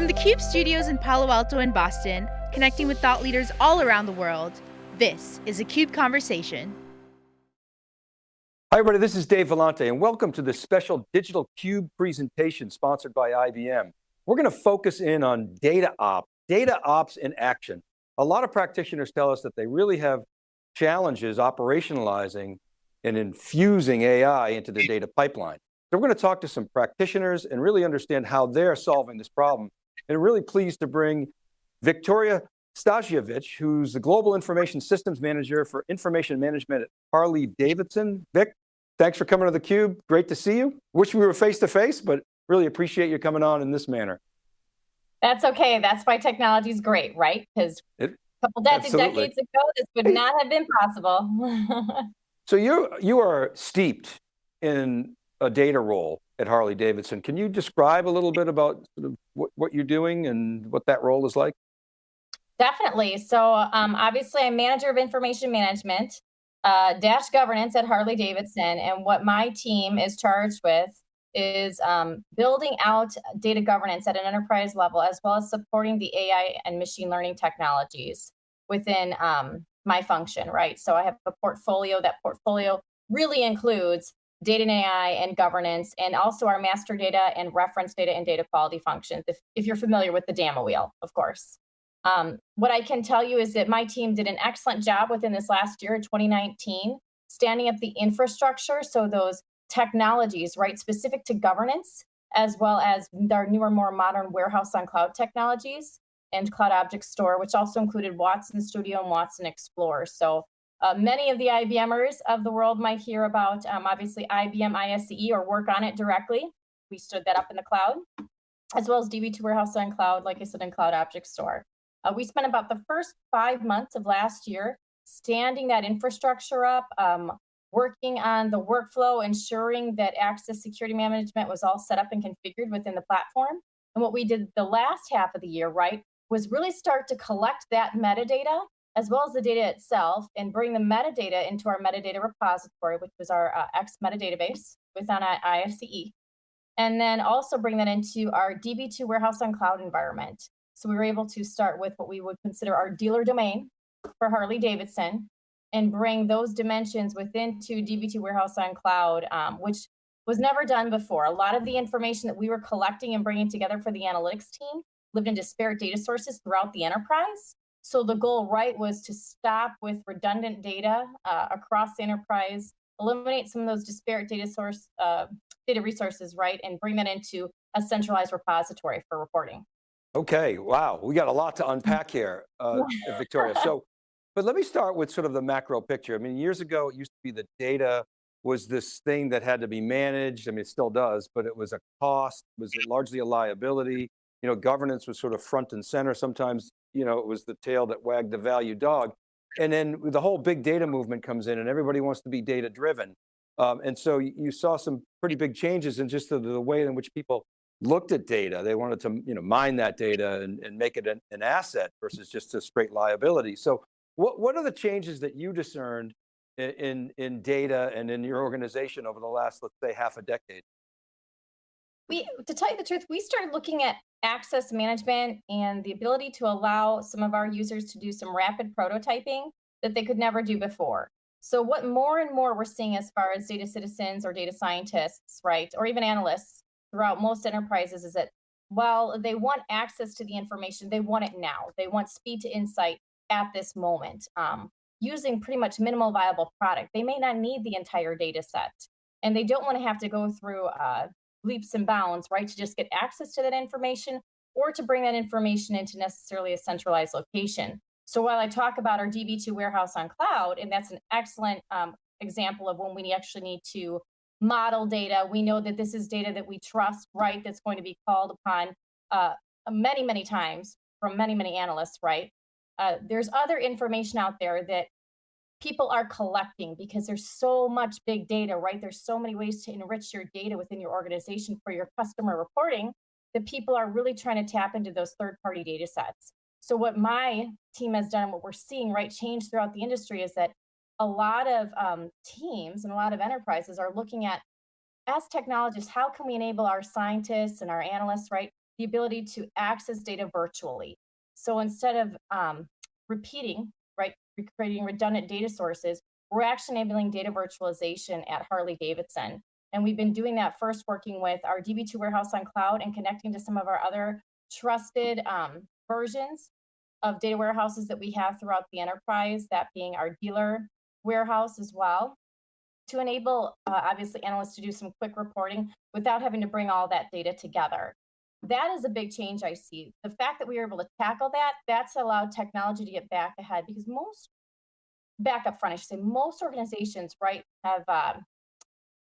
From the CUBE studios in Palo Alto and Boston, connecting with thought leaders all around the world, this is a CUBE Conversation. Hi everybody, this is Dave Vellante and welcome to this special Digital Cube presentation sponsored by IBM. We're going to focus in on data ops, data ops in action. A lot of practitioners tell us that they really have challenges operationalizing and infusing AI into their data pipeline. So we're going to talk to some practitioners and really understand how they're solving this problem. And really pleased to bring Victoria Stasiewicz, who's the Global Information Systems Manager for Information Management at Harley Davidson. Vic, thanks for coming to theCUBE. Great to see you. Wish we were face to face, but really appreciate you coming on in this manner. That's okay. That's why technology is great, right? Because a couple decades ago, this would not have been possible. so you you are steeped in a data role at Harley Davidson. Can you describe a little bit about sort of what, what you're doing and what that role is like? Definitely. So um, obviously I'm manager of information management, uh, dash governance at Harley Davidson. And what my team is charged with is um, building out data governance at an enterprise level, as well as supporting the AI and machine learning technologies within um, my function, right? So I have a portfolio. That portfolio really includes data and AI and governance, and also our master data and reference data and data quality functions, if, if you're familiar with the DAMA wheel, of course. Um, what I can tell you is that my team did an excellent job within this last year, 2019, standing up the infrastructure, so those technologies, right, specific to governance, as well as our newer, more modern warehouse on cloud technologies and Cloud Object Store, which also included Watson Studio and Watson Explorer. So uh, many of the IBMers of the world might hear about, um, obviously, IBM ISCE or work on it directly. We stood that up in the cloud, as well as DB2 Warehouse on Cloud, like I said, in Cloud Object Store. Uh, we spent about the first five months of last year standing that infrastructure up, um, working on the workflow, ensuring that access security management was all set up and configured within the platform. And what we did the last half of the year, right, was really start to collect that metadata as well as the data itself and bring the metadata into our metadata repository, which was our uh, X metadatabase within IFCE, And then also bring that into our DB2 warehouse on cloud environment. So we were able to start with what we would consider our dealer domain for Harley Davidson and bring those dimensions within to DB2 warehouse on cloud, um, which was never done before. A lot of the information that we were collecting and bringing together for the analytics team lived in disparate data sources throughout the enterprise. So the goal, right, was to stop with redundant data uh, across the enterprise, eliminate some of those disparate data source uh, data resources, right, and bring that into a centralized repository for reporting. Okay, wow, we got a lot to unpack here, uh, Victoria. So, but let me start with sort of the macro picture. I mean, years ago, it used to be the data was this thing that had to be managed. I mean, it still does, but it was a cost, was largely a liability. You know, governance was sort of front and center. Sometimes you know, it was the tail that wagged the value dog. And then the whole big data movement comes in and everybody wants to be data driven. Um, and so you saw some pretty big changes in just the, the, way in which people looked at data. They wanted to you know, mine that data and, and make it an, an asset versus just a straight liability. So what, what are the changes that you discerned in, in, in data and in your organization over the last, let's say half a decade? We, to tell you the truth, we started looking at access management and the ability to allow some of our users to do some rapid prototyping that they could never do before. So what more and more we're seeing as far as data citizens or data scientists, right, or even analysts throughout most enterprises is that while they want access to the information, they want it now. They want speed to insight at this moment, um, using pretty much minimal viable product. They may not need the entire data set, and they don't want to have to go through uh, leaps and bounds, right, to just get access to that information or to bring that information into necessarily a centralized location. So while I talk about our DB2 warehouse on cloud, and that's an excellent um, example of when we actually need to model data, we know that this is data that we trust, right, that's going to be called upon uh, many, many times from many, many analysts, right? Uh, there's other information out there that people are collecting because there's so much big data, right? There's so many ways to enrich your data within your organization for your customer reporting that people are really trying to tap into those third party data sets. So what my team has done, what we're seeing, right, change throughout the industry is that a lot of um, teams and a lot of enterprises are looking at, as technologists, how can we enable our scientists and our analysts, right, the ability to access data virtually. So instead of um, repeating, right, creating redundant data sources, we're actually enabling data virtualization at Harley Davidson. And we've been doing that first working with our DB2 warehouse on cloud and connecting to some of our other trusted um, versions of data warehouses that we have throughout the enterprise, that being our dealer warehouse as well, to enable uh, obviously analysts to do some quick reporting without having to bring all that data together. That is a big change I see. The fact that we were able to tackle that, that's allowed technology to get back ahead because most, back up front, I should say, most organizations, right, have uh,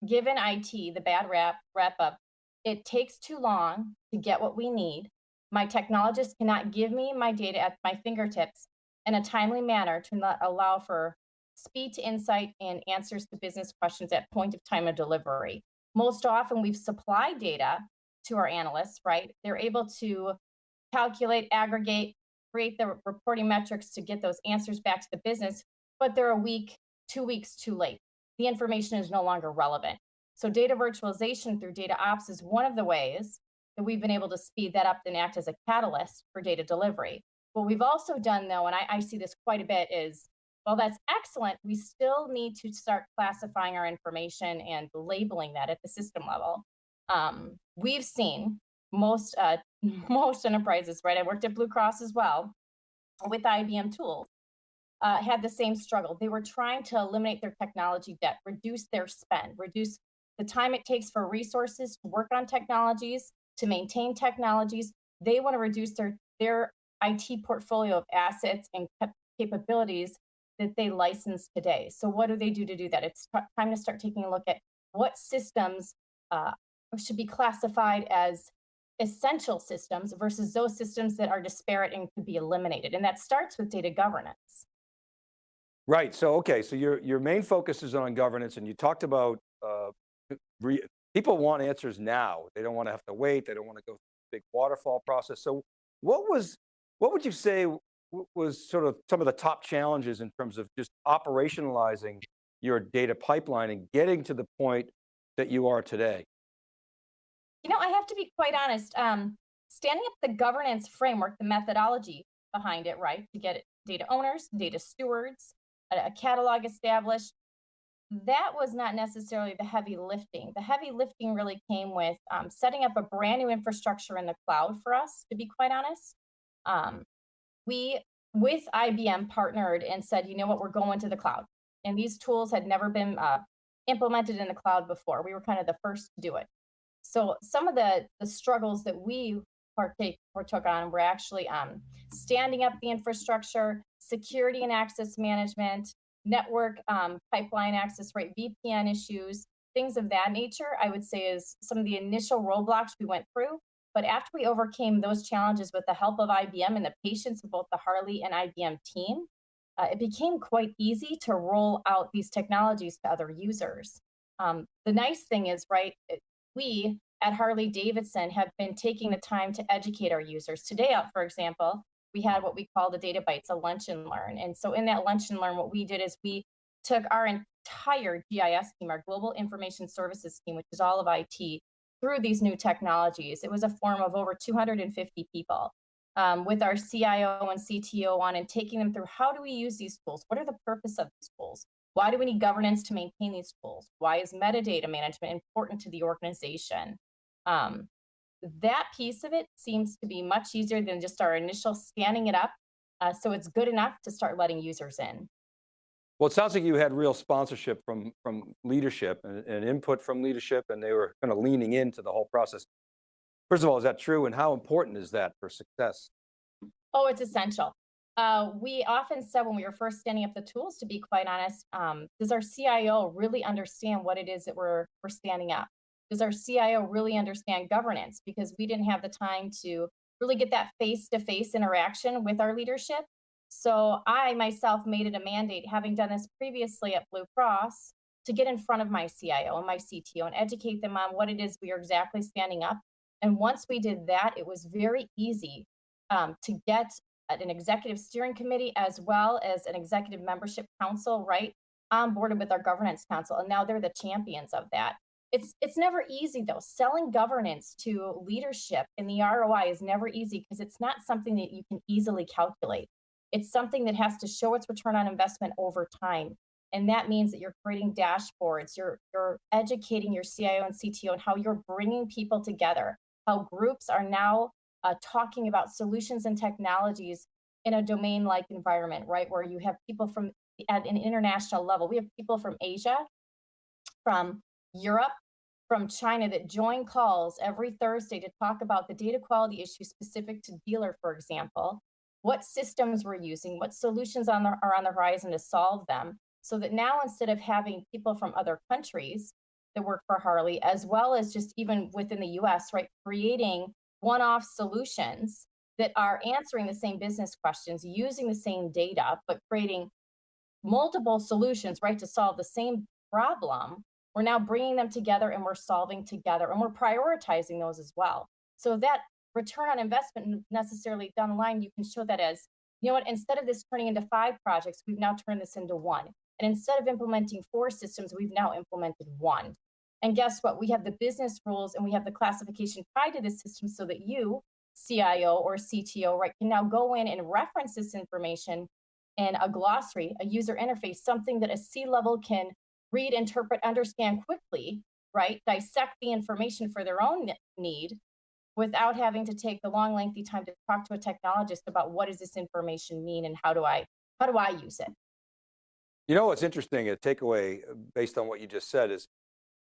given IT the bad rap, wrap up. It takes too long to get what we need. My technologist cannot give me my data at my fingertips in a timely manner to not allow for speed to insight and answers to business questions at point of time of delivery. Most often we've supplied data to our analysts, right? They're able to calculate, aggregate, create the reporting metrics to get those answers back to the business, but they're a week, two weeks too late. The information is no longer relevant. So data virtualization through data ops is one of the ways that we've been able to speed that up and act as a catalyst for data delivery. What we've also done though, and I, I see this quite a bit is, well, that's excellent. We still need to start classifying our information and labeling that at the system level. Um, we've seen most uh, most enterprises, right? I worked at Blue Cross as well with IBM tools, uh, had the same struggle. They were trying to eliminate their technology debt, reduce their spend, reduce the time it takes for resources to work on technologies, to maintain technologies. They want to reduce their, their IT portfolio of assets and capabilities that they license today. So what do they do to do that? It's time to start taking a look at what systems uh, should be classified as essential systems versus those systems that are disparate and could be eliminated. And that starts with data governance. Right, so okay, so your, your main focus is on governance and you talked about uh, people want answers now. They don't want to have to wait. They don't want to go through big waterfall process. So what was, what would you say was sort of some of the top challenges in terms of just operationalizing your data pipeline and getting to the point that you are today? You know, I have to be quite honest. Um, standing up the governance framework, the methodology behind it, right, to get data owners, data stewards, a, a catalog established, that was not necessarily the heavy lifting. The heavy lifting really came with um, setting up a brand new infrastructure in the cloud for us, to be quite honest. Um, we, with IBM, partnered and said, you know what, we're going to the cloud. And these tools had never been uh, implemented in the cloud before. We were kind of the first to do it. So some of the, the struggles that we partake or took on were actually um, standing up the infrastructure, security and access management, network um, pipeline access right, VPN issues, things of that nature, I would say is some of the initial roadblocks we went through. But after we overcame those challenges with the help of IBM and the patience of both the Harley and IBM team, uh, it became quite easy to roll out these technologies to other users. Um, the nice thing is, right, we at Harley Davidson have been taking the time to educate our users. Today, uh, for example, we had what we call the data bites, a lunch and learn. And so in that lunch and learn, what we did is we took our entire GIS team, our global information services team, which is all of IT, through these new technologies. It was a forum of over 250 people um, with our CIO and CTO on and taking them through how do we use these tools? What are the purpose of these tools? Why do we need governance to maintain these tools? Why is metadata management important to the organization? Um, that piece of it seems to be much easier than just our initial scanning it up. Uh, so it's good enough to start letting users in. Well, it sounds like you had real sponsorship from, from leadership and, and input from leadership and they were kind of leaning into the whole process. First of all, is that true? And how important is that for success? Oh, it's essential. Uh, we often said when we were first standing up the tools, to be quite honest, um, does our CIO really understand what it is that we're, we're standing up? does our CIO really understand governance? Because we didn't have the time to really get that face-to-face -face interaction with our leadership. So I myself made it a mandate, having done this previously at Blue Cross, to get in front of my CIO and my CTO and educate them on what it is we are exactly standing up. And once we did that, it was very easy um, to get an executive steering committee as well as an executive membership council, right, on board with our governance council. And now they're the champions of that. It's it's never easy though. Selling governance to leadership in the ROI is never easy because it's not something that you can easily calculate. It's something that has to show its return on investment over time. And that means that you're creating dashboards, you're you're educating your CIO and CTO on how you're bringing people together, how groups are now uh, talking about solutions and technologies in a domain-like environment, right? Where you have people from at an international level. We have people from Asia, from Europe, from China that join calls every Thursday to talk about the data quality issues specific to dealer, for example, what systems we're using, what solutions on the, are on the horizon to solve them, so that now instead of having people from other countries that work for Harley, as well as just even within the US, right, creating one-off solutions that are answering the same business questions, using the same data, but creating multiple solutions, right, to solve the same problem, we're now bringing them together and we're solving together and we're prioritizing those as well. So that return on investment necessarily down the line, you can show that as, you know what, instead of this turning into five projects, we've now turned this into one. And instead of implementing four systems, we've now implemented one. And guess what? We have the business rules and we have the classification tied to this system so that you, CIO or CTO, right, can now go in and reference this information in a glossary, a user interface, something that a C-level can read, interpret, understand quickly, right? Dissect the information for their own need without having to take the long, lengthy time to talk to a technologist about what does this information mean and how do I, how do I use it? You know what's interesting, a takeaway uh, based on what you just said is,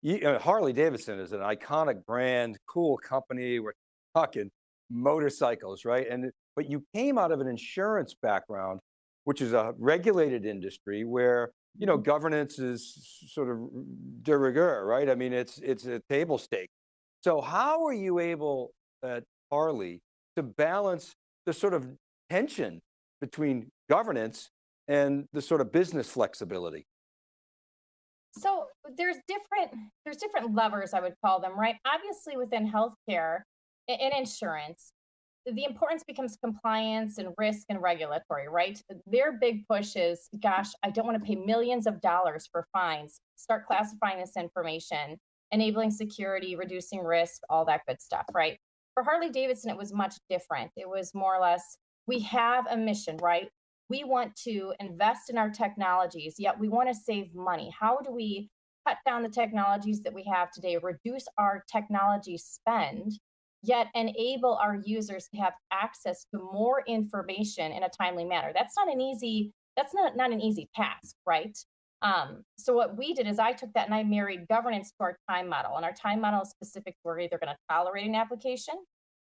you, uh, Harley Davidson is an iconic brand, cool company, we're talking motorcycles, right? And But you came out of an insurance background, which is a regulated industry where you know, governance is sort of de rigueur, right? I mean, it's, it's a table stake. So how are you able at Harley to balance the sort of tension between governance and the sort of business flexibility? So there's different, there's different levers, I would call them, right? Obviously within healthcare and insurance, the importance becomes compliance and risk and regulatory, right? Their big push is, gosh, I don't want to pay millions of dollars for fines. Start classifying this information, enabling security, reducing risk, all that good stuff, right? For Harley Davidson, it was much different. It was more or less, we have a mission, right? We want to invest in our technologies, yet we want to save money. How do we cut down the technologies that we have today, reduce our technology spend, yet enable our users to have access to more information in a timely manner. That's not an easy, that's not, not an easy task, right? Um, so what we did is I took that and I married governance to our time model. And our time model is specific. We're either going to tolerate an application,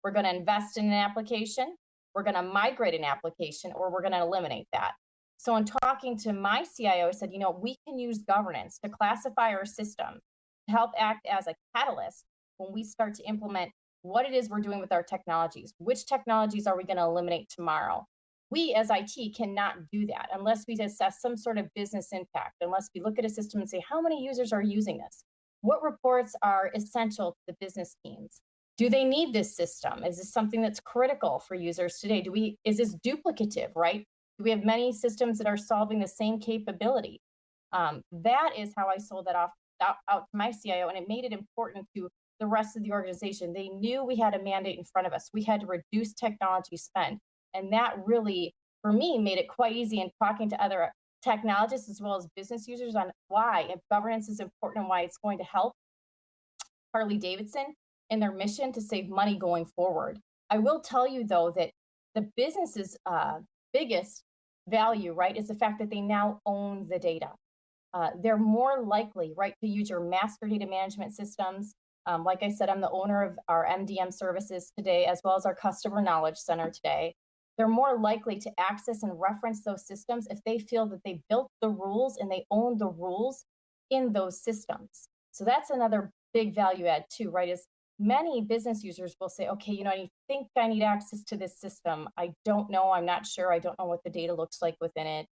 we're going to invest in an application, we're going to migrate an application, or we're going to eliminate that. So in talking to my CIO, I said, you know, we can use governance to classify our system to help act as a catalyst when we start to implement what it is we're doing with our technologies. Which technologies are we going to eliminate tomorrow? We as IT cannot do that unless we assess some sort of business impact, unless we look at a system and say, how many users are using this? What reports are essential to the business teams? Do they need this system? Is this something that's critical for users today? Do we, is this duplicative, right? Do we have many systems that are solving the same capability? Um, that is how I sold that off out, out to my CIO, and it made it important to the rest of the organization. They knew we had a mandate in front of us. We had to reduce technology spend. And that really, for me, made it quite easy in talking to other technologists as well as business users on why if governance is important and why it's going to help Harley Davidson in their mission to save money going forward. I will tell you though that the business's uh, biggest value, right, is the fact that they now own the data. Uh, they're more likely, right, to use your master data management systems, um, like I said, I'm the owner of our MDM services today, as well as our customer knowledge center today. They're more likely to access and reference those systems if they feel that they built the rules and they own the rules in those systems. So that's another big value add too, right? Is many business users will say, okay, you know, I think I need access to this system. I don't know, I'm not sure. I don't know what the data looks like within it.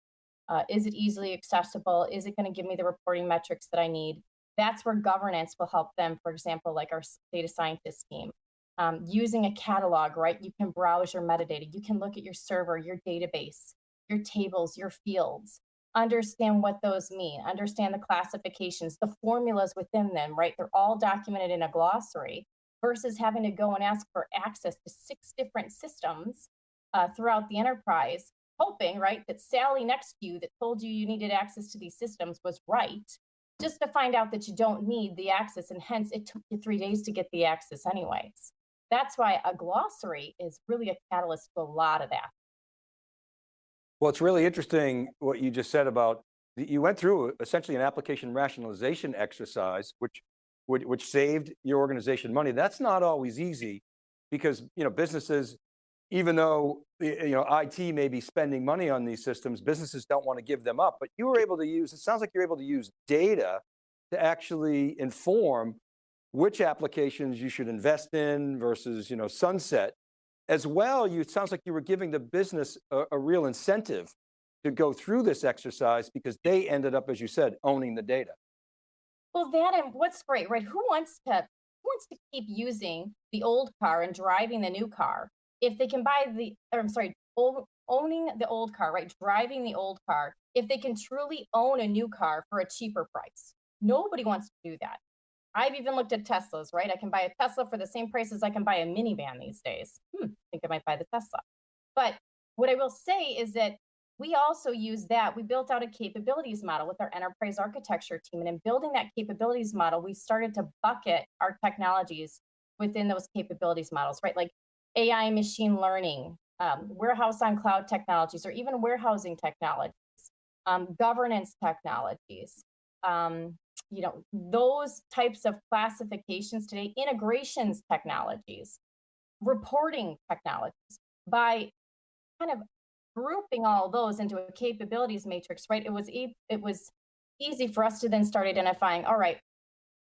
Uh, is it easily accessible? Is it gonna give me the reporting metrics that I need? that's where governance will help them, for example, like our data scientist team. Um, using a catalog, right? You can browse your metadata. You can look at your server, your database, your tables, your fields. Understand what those mean, understand the classifications, the formulas within them, right? They're all documented in a glossary versus having to go and ask for access to six different systems uh, throughout the enterprise, hoping, right, that Sally next to you that told you you needed access to these systems was right, just to find out that you don't need the access and hence it took you three days to get the access anyways. That's why a glossary is really a catalyst to a lot of that. Well, it's really interesting what you just said about, you went through essentially an application rationalization exercise, which, which, which saved your organization money. That's not always easy because you know, businesses, even though you know, IT may be spending money on these systems, businesses don't want to give them up, but you were able to use, it sounds like you're able to use data to actually inform which applications you should invest in versus you know, sunset as well, you, it sounds like you were giving the business a, a real incentive to go through this exercise because they ended up, as you said, owning the data. Well, that and what's great, right? Who wants to who wants to keep using the old car and driving the new car if they can buy the? Or I'm sorry, old, owning the old car, right? Driving the old car if they can truly own a new car for a cheaper price. Nobody wants to do that. I've even looked at Teslas, right? I can buy a Tesla for the same price as I can buy a minivan these days. Hmm, I think I might buy the Tesla. But what I will say is that we also use that. We built out a capabilities model with our enterprise architecture team. And in building that capabilities model, we started to bucket our technologies within those capabilities models, right? Like AI machine learning, um, warehouse on cloud technologies, or even warehousing technologies, um, governance technologies, um, you know, those types of classifications today, integrations technologies, reporting technologies, by kind of grouping all those into a capabilities matrix, right? It was e it was easy for us to then start identifying, all right,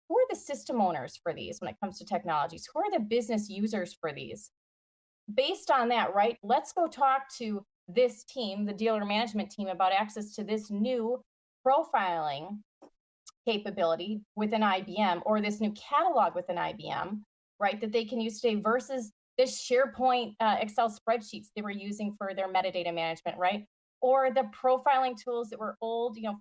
who are the system owners for these when it comes to technologies? Who are the business users for these? Based on that, right, let's go talk to this team, the dealer management team, about access to this new profiling capability within IBM or this new catalog within IBM, right, that they can use today versus this SharePoint uh, Excel spreadsheets they were using for their metadata management, right? Or the profiling tools that were old, you know,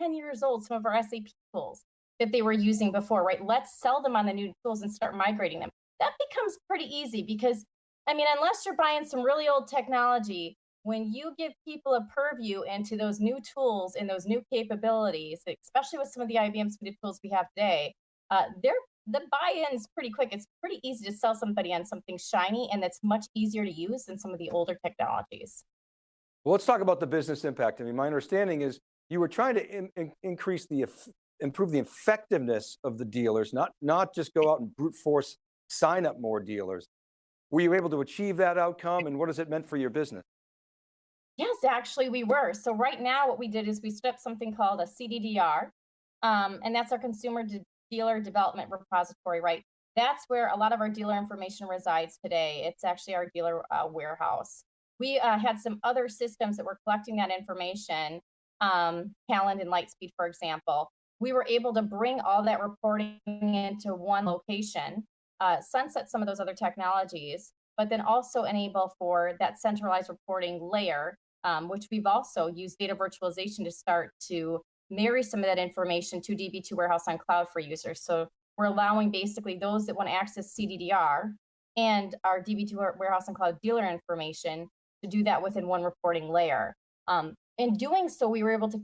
10 years old, some of our SAP tools that they were using before, right? Let's sell them on the new tools and start migrating them. That becomes pretty easy because, I mean, unless you're buying some really old technology, when you give people a purview into those new tools and those new capabilities, especially with some of the IBM suite of tools we have today, uh, they're the buy-in's pretty quick. It's pretty easy to sell somebody on something shiny and that's much easier to use than some of the older technologies. Well, let's talk about the business impact. I mean, my understanding is you were trying to in, in, increase the, improve the effectiveness of the dealers, not, not just go out and brute force sign up more dealers. Were you able to achieve that outcome and what has it meant for your business? Yes, actually we were. So right now what we did is we stood up something called a CDDR, um, and that's our Consumer De Dealer Development Repository, right? That's where a lot of our dealer information resides today. It's actually our dealer uh, warehouse. We uh, had some other systems that were collecting that information, um, and Lightspeed, for example. We were able to bring all that reporting into one location, uh, sunset some of those other technologies, but then also enable for that centralized reporting layer um, which we've also used data virtualization to start to marry some of that information to DB2 Warehouse on Cloud for users. So we're allowing basically those that want to access CDDR and our DB2 Warehouse on Cloud dealer information to do that within one reporting layer. Um, in doing so, we were able to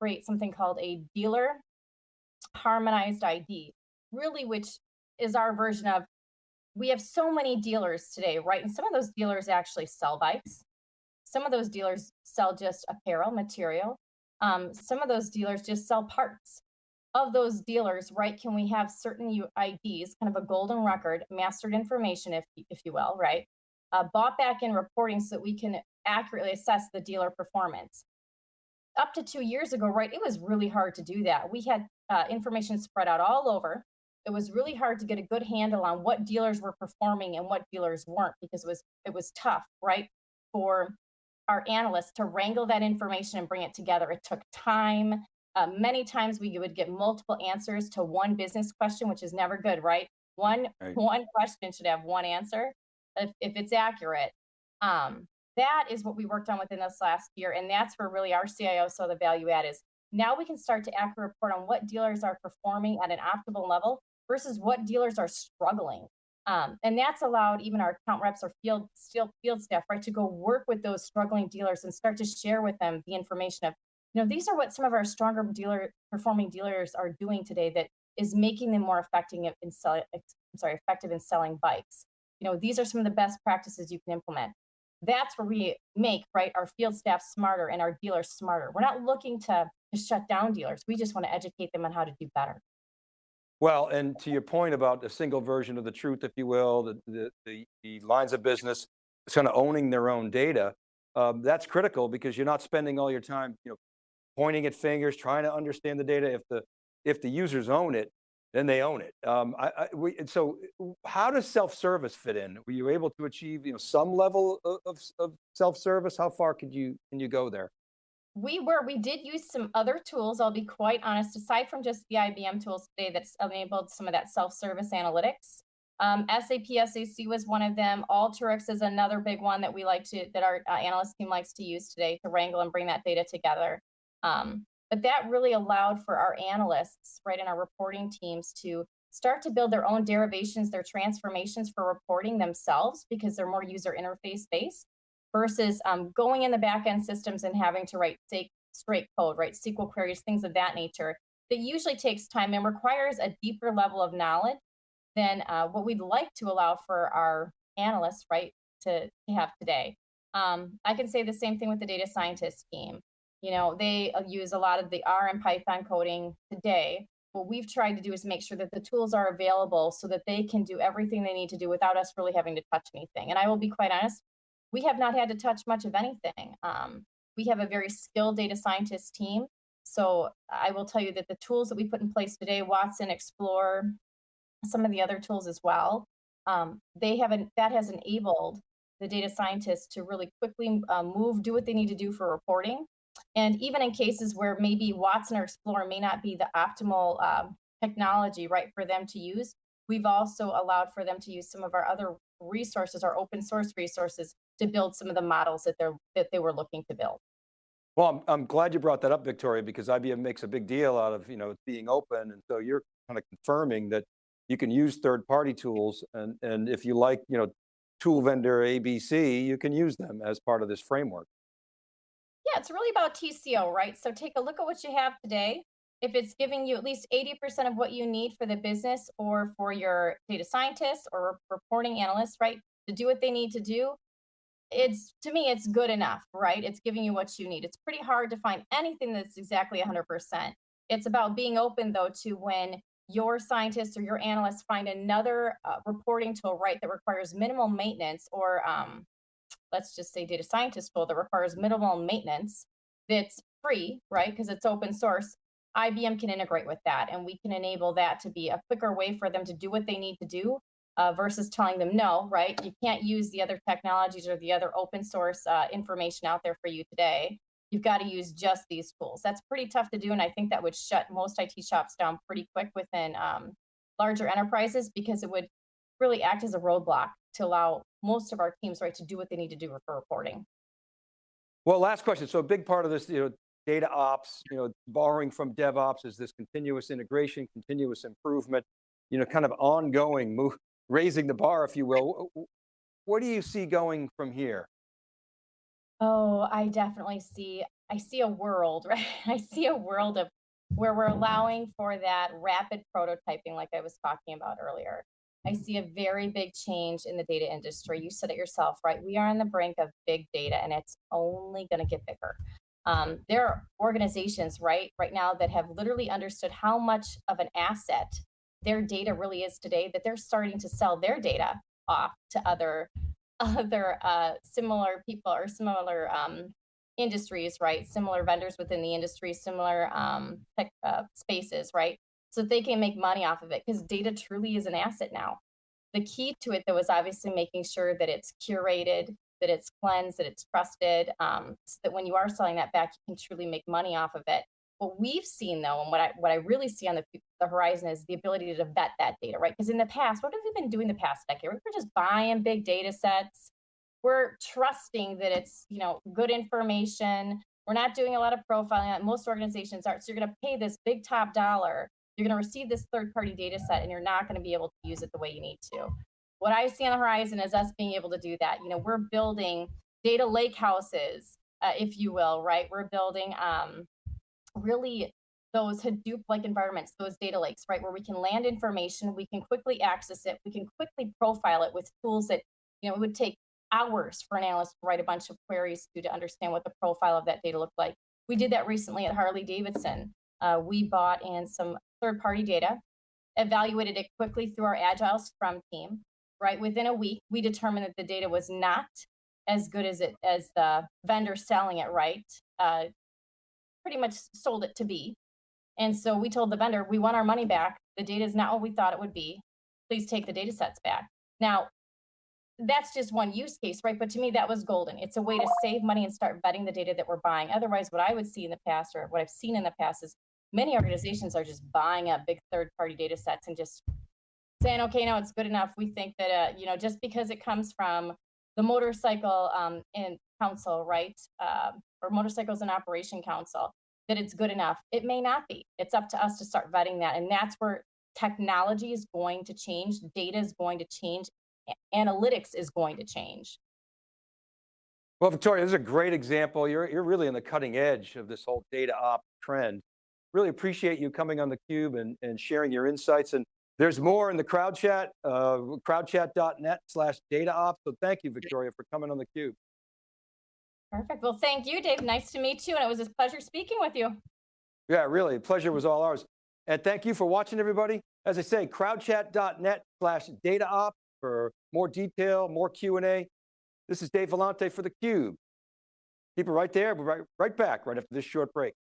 create something called a dealer harmonized ID, really, which is our version of we have so many dealers today, right? And some of those dealers actually sell bikes. Some of those dealers sell just apparel material. Um, some of those dealers just sell parts. Of those dealers, right, can we have certain IDs, kind of a golden record, mastered information, if, if you will, right, uh, bought back in reporting so that we can accurately assess the dealer performance. Up to two years ago, right, it was really hard to do that. We had uh, information spread out all over. It was really hard to get a good handle on what dealers were performing and what dealers weren't because it was it was tough, right, for our analysts to wrangle that information and bring it together. It took time. Uh, many times we would get multiple answers to one business question, which is never good, right? One, right. one question should have one answer if, if it's accurate. Um, that is what we worked on within this last year. And that's where really our CIO saw the value add is now we can start to accurately report on what dealers are performing at an optimal level versus what dealers are struggling. Um, and that's allowed even our account reps or field still field staff, right, to go work with those struggling dealers and start to share with them the information of, you know, these are what some of our stronger dealer performing dealers are doing today that is making them more effective in selling, I'm sorry, effective in selling bikes. You know, these are some of the best practices you can implement. That's where we make right our field staff smarter and our dealers smarter. We're not looking to, to shut down dealers. We just want to educate them on how to do better. Well, and to your point about a single version of the truth, if you will, the, the, the, the lines of business kind of owning their own data, um, that's critical because you're not spending all your time, you know, pointing at fingers, trying to understand the data. If the, if the users own it, then they own it. Um, I, I, we, so how does self-service fit in? Were you able to achieve you know, some level of, of, of self-service? How far could you, can you go there? We were, we did use some other tools, I'll be quite honest, aside from just the IBM tools today that's enabled some of that self-service analytics. Um, SAP SAC was one of them. Alteryx is another big one that we like to, that our uh, analyst team likes to use today to wrangle and bring that data together. Um, but that really allowed for our analysts, right, in our reporting teams to start to build their own derivations, their transformations for reporting themselves because they're more user interface based versus um, going in the backend systems and having to write straight code, right? SQL queries, things of that nature. That usually takes time and requires a deeper level of knowledge than uh, what we'd like to allow for our analysts, right, to, to have today. Um, I can say the same thing with the data scientist team. You know, they uh, use a lot of the R and Python coding today. What we've tried to do is make sure that the tools are available so that they can do everything they need to do without us really having to touch anything. And I will be quite honest, we have not had to touch much of anything. Um, we have a very skilled data scientist team. So I will tell you that the tools that we put in place today, Watson, Explore, some of the other tools as well, um, they haven't, that has enabled the data scientists to really quickly uh, move, do what they need to do for reporting. And even in cases where maybe Watson or Explore may not be the optimal um, technology, right, for them to use, we've also allowed for them to use some of our other resources, our open source resources, to build some of the models that they're that they were looking to build. Well, I'm, I'm glad you brought that up, Victoria, because IBM makes a big deal out of you know being open, and so you're kind of confirming that you can use third-party tools, and and if you like, you know, tool vendor ABC, you can use them as part of this framework. Yeah, it's really about TCO, right? So take a look at what you have today. If it's giving you at least 80% of what you need for the business or for your data scientists or reporting analysts, right, to do what they need to do, it's to me it's good enough right? It's giving you what you need. It's pretty hard to find anything that's exactly 100% it's about being open though to when your scientists or your analysts find another uh, reporting tool right that requires minimal maintenance or um, let's just say data scientist tool that requires minimal maintenance that's free right because it's open source IBM can integrate with that and we can enable that to be a quicker way for them to do what they need to do uh, versus telling them no, right? You can't use the other technologies or the other open source uh, information out there for you today. You've got to use just these tools. That's pretty tough to do. And I think that would shut most IT shops down pretty quick within um, larger enterprises because it would really act as a roadblock to allow most of our teams right to do what they need to do for reporting. Well, last question. So a big part of this, you know, data ops, you know, borrowing from DevOps is this continuous integration, continuous improvement, you know, kind of ongoing move, raising the bar, if you will. What do you see going from here? Oh, I definitely see, I see a world, right? I see a world of where we're allowing for that rapid prototyping like I was talking about earlier. I see a very big change in the data industry. You said it yourself, right? We are on the brink of big data and it's only going to get bigger. Um, there are organizations right right now that have literally understood how much of an asset their data really is today that they're starting to sell their data off to other other uh, similar people or similar um, industries, right? Similar vendors within the industry, similar um, tech, uh, spaces, right? So they can make money off of it because data truly is an asset now. The key to it, though, is obviously making sure that it's curated, that it's cleansed, that it's trusted, um, so that when you are selling that back, you can truly make money off of it. What we've seen though, and what I what I really see on the, the horizon is the ability to vet that data, right? Because in the past, what have we been doing the past decade? We were just buying big data sets, we're trusting that it's, you know, good information. We're not doing a lot of profiling. Most organizations aren't. So you're going to pay this big top dollar. You're going to receive this third party data set and you're not going to be able to use it the way you need to. What I see on the horizon is us being able to do that. You know, we're building data lake houses, uh, if you will, right? We're building um, really those Hadoop-like environments, those data lakes, right, where we can land information, we can quickly access it, we can quickly profile it with tools that, you know, it would take hours for an analyst to write a bunch of queries to, to understand what the profile of that data looked like. We did that recently at Harley Davidson. Uh, we bought in some third-party data, evaluated it quickly through our Agile Scrum team, right? Within a week, we determined that the data was not as good as it as the vendor selling it, right? Uh, pretty much sold it to be. And so we told the vendor, we want our money back. The data is not what we thought it would be. Please take the data sets back. Now, that's just one use case, right? But to me, that was golden. It's a way to save money and start vetting the data that we're buying. Otherwise, what I would see in the past or what I've seen in the past is many organizations are just buying up big third party data sets and just saying, okay, now it's good enough. We think that, uh, you know, just because it comes from the motorcycle um, in council, right? Uh, or motorcycles and operation council, that it's good enough. It may not be. It's up to us to start vetting that. And that's where technology is going to change, data is going to change, analytics is going to change. Well, Victoria, this is a great example. You're, you're really in the cutting edge of this whole data op trend. Really appreciate you coming on theCUBE and, and sharing your insights. And there's more in the crowd chat, uh, crowdchat.net slash data op. So thank you, Victoria, for coming on theCUBE. Perfect. Well, thank you, Dave. Nice to meet you. And it was a pleasure speaking with you. Yeah, really, pleasure was all ours. And thank you for watching, everybody. As I say, crowdchat.net slash data op for more detail, more Q&A. This is Dave Vellante for theCUBE. Keep it right there, we'll be right, right back right after this short break.